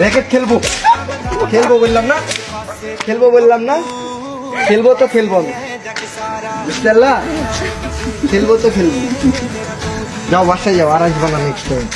Racket খেলব। খেলব বললাম না? খেলব বললাম না? খেলব তো খেলব আমি। বুঝতে খেলব তো খেলব। যাও বাসায় যাও, আর আসব না নেক্সট টাইম